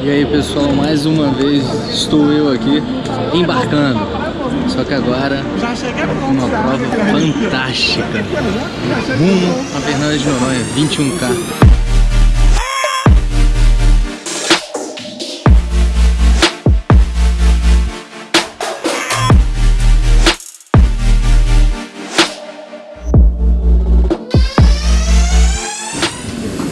E aí pessoal, mais uma vez estou eu aqui embarcando. Só que agora uma prova fantástica. Rumo a Fernanda de Noronha, 21K.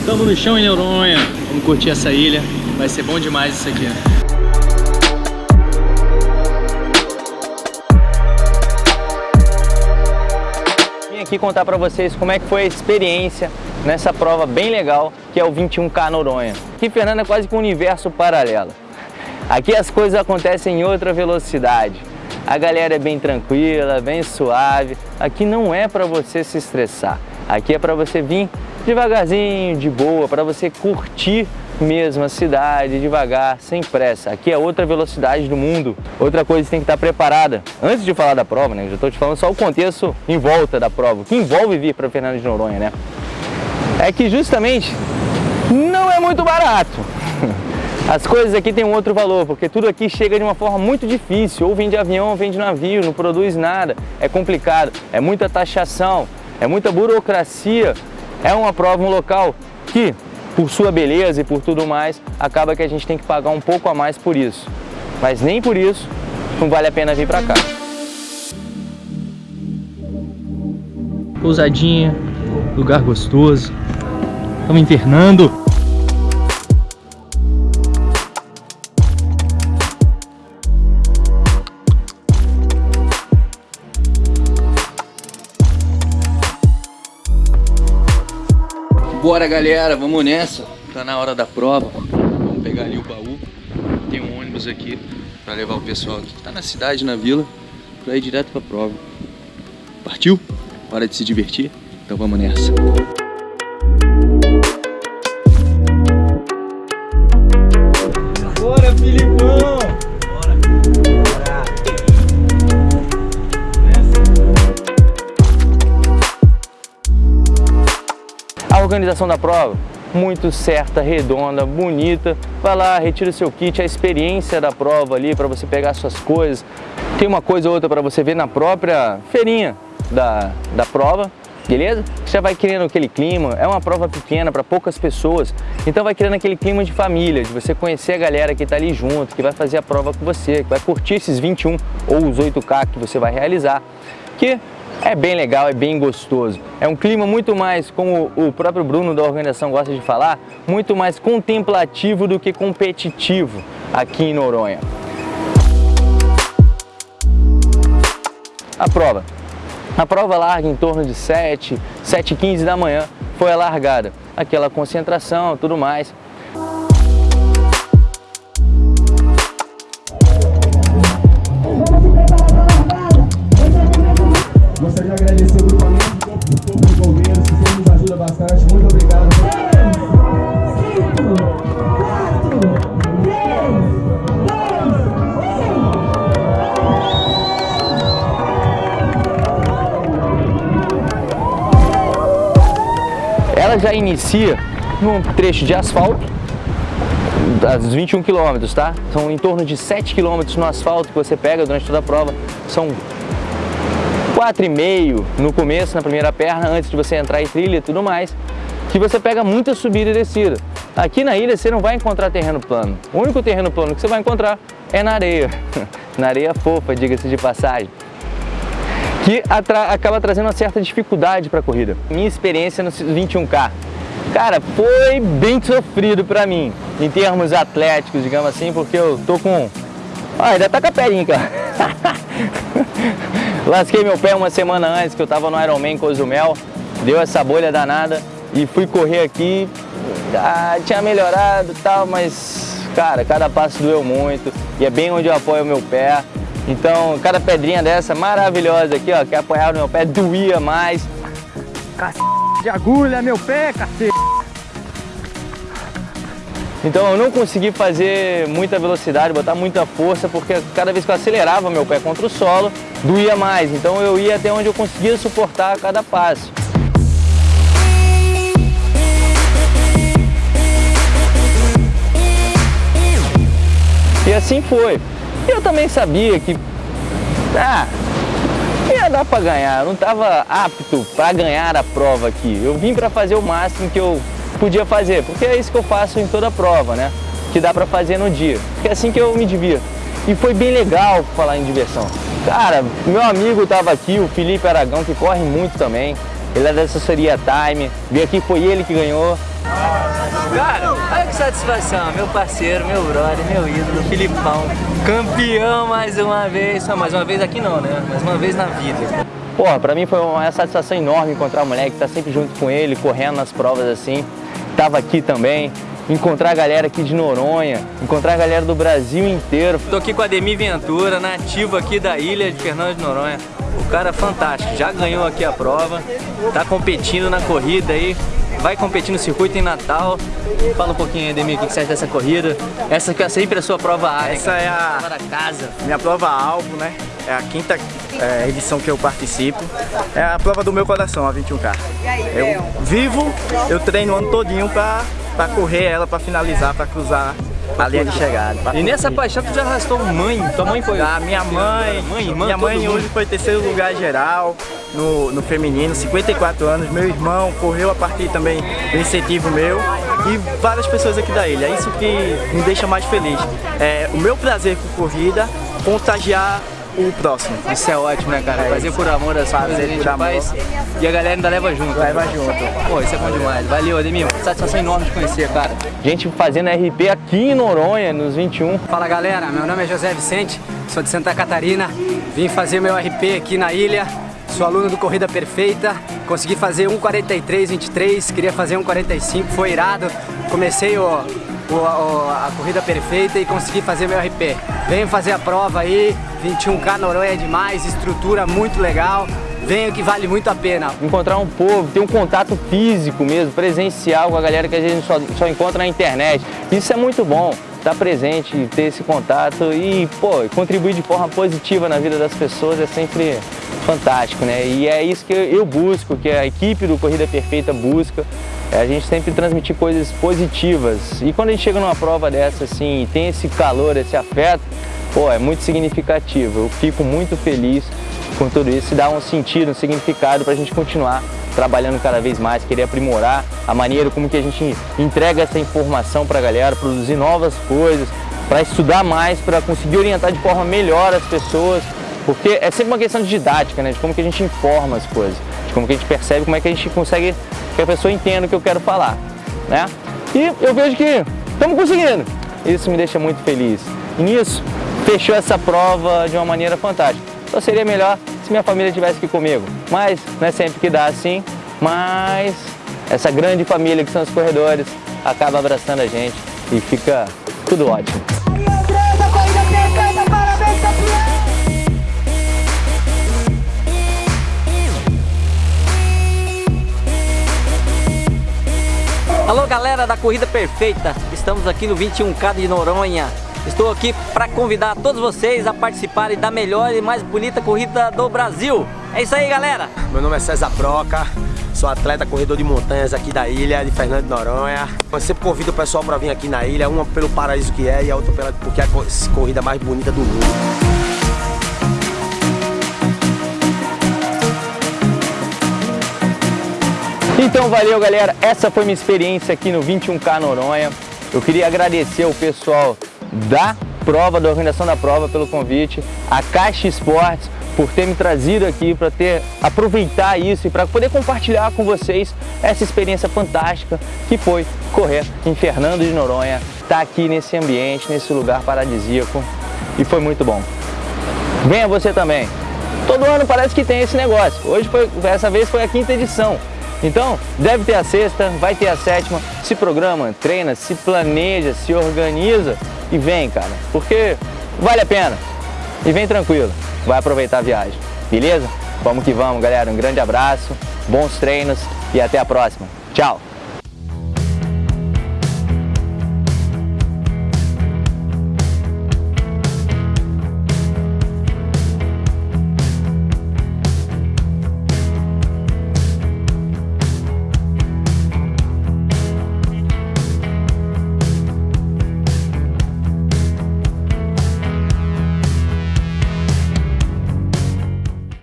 Estamos no chão em Noronha. Vamos curtir essa ilha. Vai ser bom demais isso aqui. Vim aqui contar para vocês como é que foi a experiência nessa prova bem legal que é o 21K Noronha. Aqui Fernanda é quase que um universo paralelo. Aqui as coisas acontecem em outra velocidade. A galera é bem tranquila, bem suave. Aqui não é para você se estressar. Aqui é para você vir devagarzinho, de boa, para você curtir mesmo a cidade, devagar, sem pressa. Aqui é outra velocidade do mundo. Outra coisa, você tem que estar preparada. Antes de falar da prova, né, eu já estou te falando só o contexto em volta da prova, que envolve vir para Fernando de Noronha, né? É que justamente não é muito barato. As coisas aqui têm um outro valor, porque tudo aqui chega de uma forma muito difícil, ou vem de avião ou vem de navio, não produz nada, é complicado, é muita taxação, é muita burocracia, é uma prova, um local que, por sua beleza e por tudo mais, acaba que a gente tem que pagar um pouco a mais por isso. Mas nem por isso não vale a pena vir pra cá. Pousadinha, lugar gostoso. Estamos internando. Bora galera, vamos nessa. Tá na hora da prova. Vamos pegar ali o baú. Tem um ônibus aqui para levar o pessoal aqui que tá na cidade, na vila, para ir direto pra prova. Partiu? Hora de se divertir? Então vamos nessa. Organização da prova, muito certa, redonda, bonita. Vai lá, retira o seu kit, a experiência da prova ali para você pegar suas coisas. Tem uma coisa ou outra para você ver na própria feirinha da, da prova, beleza? Você vai criando aquele clima, é uma prova pequena para poucas pessoas, então vai criando aquele clima de família, de você conhecer a galera que está ali junto, que vai fazer a prova com você, que vai curtir esses 21 ou os 8K que você vai realizar, que é bem legal, é bem gostoso. É um clima muito mais, como o próprio Bruno da organização gosta de falar, muito mais contemplativo do que competitivo aqui em Noronha. A prova. A prova larga em torno de 7, 7 e 15 da manhã foi a largada. Aquela concentração, tudo mais. Já inicia num trecho de asfalto, dos 21 quilômetros, tá? São em torno de 7 quilômetros no asfalto que você pega durante toda a prova. São 4,5 no começo, na primeira perna, antes de você entrar em trilha e tudo mais, que você pega muita subida e descida. Aqui na ilha você não vai encontrar terreno plano. O único terreno plano que você vai encontrar é na areia. na areia fofa, diga-se de passagem que acaba trazendo uma certa dificuldade para a corrida. Minha experiência no 21K, cara, foi bem sofrido para mim, em termos atléticos, digamos assim, porque eu tô com... Ah, ainda tá com a perinha, cara. Lasquei meu pé uma semana antes, que eu tava no Ironman Cozumel, deu essa bolha danada e fui correr aqui, ah, tinha melhorado e tal, mas, cara, cada passo doeu muito e é bem onde eu apoio o meu pé. Então, cada pedrinha dessa maravilhosa aqui, ó, que apoiava no meu pé, doía mais. Cacete de agulha, meu pé, cacete. Então eu não consegui fazer muita velocidade, botar muita força, porque cada vez que eu acelerava meu pé contra o solo, doía mais. Então eu ia até onde eu conseguia suportar cada passo. E assim foi. Eu também sabia que, ah, ia dar para ganhar, eu não estava apto para ganhar a prova aqui. Eu vim para fazer o máximo que eu podia fazer, porque é isso que eu faço em toda prova, né? Que dá para fazer no dia, porque é assim que eu me divirto. E foi bem legal falar em diversão. Cara, meu amigo estava aqui, o Felipe Aragão, que corre muito também. Ele é da assessoria Time, veio aqui, foi ele que ganhou. Cara, olha que satisfação, meu parceiro, meu brother, meu ídolo, Filipão, campeão mais uma vez, só mais uma vez aqui não, né? Mais uma vez na vida. Porra, pra mim foi uma satisfação enorme encontrar o moleque, tá sempre junto com ele, correndo nas provas assim. Tava aqui também, encontrar a galera aqui de Noronha, encontrar a galera do Brasil inteiro. Tô aqui com a Demi Ventura, nativo aqui da ilha de Fernando de Noronha. O cara é fantástico, já ganhou aqui a prova, tá competindo na corrida aí, vai competir no circuito em Natal. Fala um pouquinho, Ademir, o que você acha dessa corrida? Essa que é sempre a sua prova área. Essa é a prova da casa. minha prova alvo, né? É a quinta é, edição que eu participo. É a prova do meu coração, a 21K. Eu vivo, eu treino o ano todinho pra, pra correr ela, pra finalizar, pra cruzar a linha de chegada. E nessa paixão tu já arrastou mãe? Tua mãe foi? A minha mãe, mãe, irmã, minha mãe hoje foi terceiro lugar geral no, no feminino, 54 anos. Meu irmão correu a partir também do incentivo meu e várias pessoas aqui da ilha. É isso que me deixa mais feliz. É o meu prazer com corrida, contagiar o próximo. Isso é ótimo, né, cara? É Fazer por amor as coisas a gente faz e a galera ainda leva junto. Leva junto. Pô, isso é bom demais. Valeu, Ademir. Satisfação enorme de conhecer, cara. Gente fazendo RP aqui em Noronha, nos 21. Fala, galera. Meu nome é José Vicente, sou de Santa Catarina. Vim fazer meu RP aqui na ilha. Sou aluno do Corrida Perfeita. Consegui fazer 1.43.23, queria fazer 1.45, foi irado. Comecei o, o, a corrida perfeita e consegui fazer meu RP. Venho fazer a prova aí, 21K Noronha é demais, estrutura muito legal. Venho que vale muito a pena. Encontrar um povo, ter um contato físico mesmo, presencial com a galera que a gente só, só encontra na internet. Isso é muito bom, estar presente, ter esse contato e, pô, contribuir de forma positiva na vida das pessoas é sempre fantástico, né? E é isso que eu busco, que a equipe do Corrida Perfeita busca, é a gente sempre transmitir coisas positivas. E quando a gente chega numa prova dessa, assim, tem esse calor, esse afeto, pô, é muito significativo. Eu fico muito feliz com tudo isso e dá um sentido, um significado para a gente continuar trabalhando cada vez mais, querer aprimorar a maneira como que a gente entrega essa informação para a galera, produzir novas coisas, para estudar mais, para conseguir orientar de forma melhor as pessoas, porque é sempre uma questão de didática, né? de como que a gente informa as coisas, de como que a gente percebe, como é que a gente consegue que a pessoa entenda o que eu quero falar. Né? E eu vejo que estamos conseguindo. Isso me deixa muito feliz. E nisso, fechou essa prova de uma maneira fantástica. Só seria melhor se minha família estivesse aqui comigo. Mas não é sempre que dá assim, mas essa grande família que são os corredores acaba abraçando a gente e fica tudo ótimo. Alô galera da Corrida Perfeita, estamos aqui no 21K de Noronha. Estou aqui para convidar todos vocês a participarem da melhor e mais bonita corrida do Brasil. É isso aí galera! Meu nome é César Broca, sou atleta corredor de montanhas aqui da ilha de Fernando de Noronha. Eu sempre convido o pessoal para vir aqui na ilha, uma pelo paraíso que é e a outra porque é a corrida mais bonita do mundo. Então valeu galera, essa foi minha experiência aqui no 21K Noronha. Eu queria agradecer ao pessoal da prova, da organização da prova pelo convite, a Caixa Esportes por ter me trazido aqui para ter aproveitar isso e para poder compartilhar com vocês essa experiência fantástica que foi correr em Fernando de Noronha, estar tá aqui nesse ambiente, nesse lugar paradisíaco e foi muito bom. Venha você também. Todo ano parece que tem esse negócio. Hoje foi, essa vez foi a quinta edição. Então, deve ter a sexta, vai ter a sétima, se programa, treina, se planeja, se organiza e vem, cara, porque vale a pena. E vem tranquilo, vai aproveitar a viagem, beleza? Vamos que vamos, galera. Um grande abraço, bons treinos e até a próxima. Tchau!